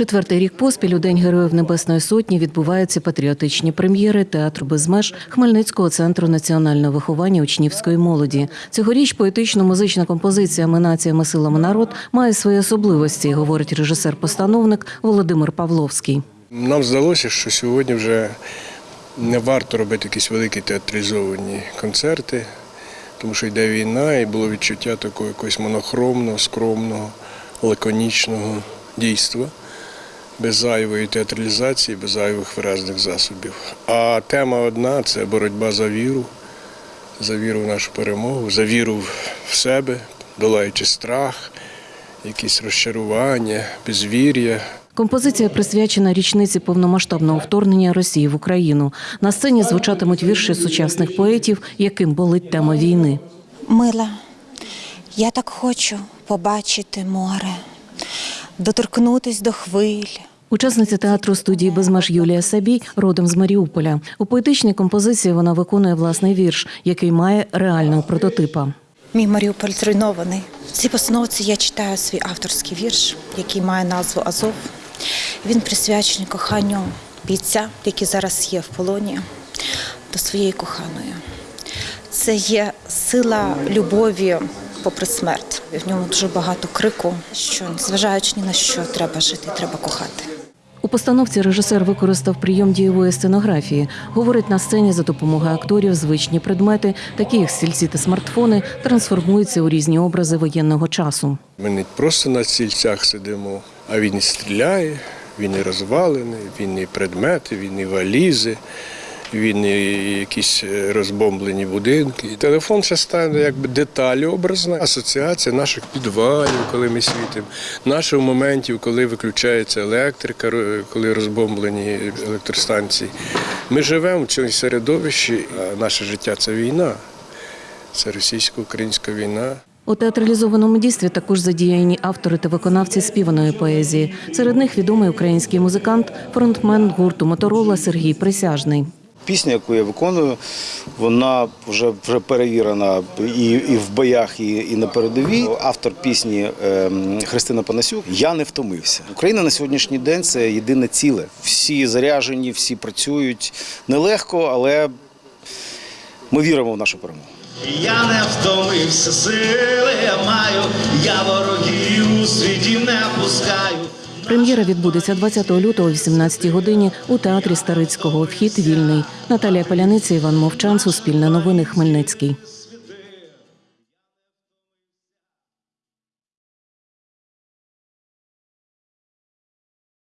Четвертий рік поспіль у День Героїв Небесної Сотні відбуваються патріотичні прем'єри театру без меж Хмельницького центру національного виховання учнівської молоді. Цьогоріч поетично-музична композиція «Ми націями силами народ має свої особливості, говорить режисер-постановник Володимир Павловський. Нам здалося, що сьогодні вже не варто робити якісь великі театралізовані концерти, тому що йде війна, і було відчуття такого якогось монохромного, скромного, лаконічного дійства, без зайвої театралізації, без зайвих виразних засобів. А тема одна це боротьба за віру, за віру в нашу перемогу, за віру в себе, долаючи страх, якісь розчарування, безвір'я. Композиція присвячена річниці повномасштабного вторгнення Росії в Україну. На сцені звучатимуть вірші сучасних поетів, яким болить тема війни. Мила, я так хочу побачити море, доторкнутись до хвиль. Учасниця театру студії «Безмеж» Юлія Сабій родом з Маріуполя. У поетичній композиції вона виконує власний вірш, який має реального прототипа. Мій Маріуполь зруйнований. В цій постановці я читаю свій авторський вірш, який має назву Азов. Він присвячений коханню бійця, який зараз є в полоні, до своєї коханої. Це є сила любові попри смерть. В ньому дуже багато крику, що зважаючи ні на що треба жити, треба кохати. У постановці режисер використав прийом дієвої сценографії. Говорить, на сцені за допомогою акторів звичні предмети, такі як стільці та смартфони, трансформуються у різні образи воєнного часу. Ми не просто на стільцях сидимо, а він і стріляє, він і розвалений, він і предмети, він і валізи, він якісь е, розбомблені будинки. І телефон ще стане якби деталь образна, асоціація наших підвалів, коли ми світимо, наших моментів, коли виключається електрика, коли розбомблені електростанції. Ми живемо в цьому середовищі, а наше життя це війна. Це російсько-українська війна. У театралізованому дійстві також задіяні автори та виконавці співаної поезії. Серед них відомий український музикант, фронтмен гурту Моторола Сергій Присяжний. Пісня, яку я виконую, вона вже, вже перевірена і, і в боях, і, і на передовій. Автор пісні ем, Христина Панасюк Я не втомився. Україна на сьогоднішній день це єдине ціле. Всі заряжені, всі працюють нелегко, але ми віримо в нашу перемогу. Я не втомився, сили я маю, я ворогів у світі не пускаю. Прем'єра відбудеться 20 лютого о 18 годині у театрі Старицького. Вхід вільний. Наталія Поляниця, Іван Мовчан, Суспільне новини, Хмельницький.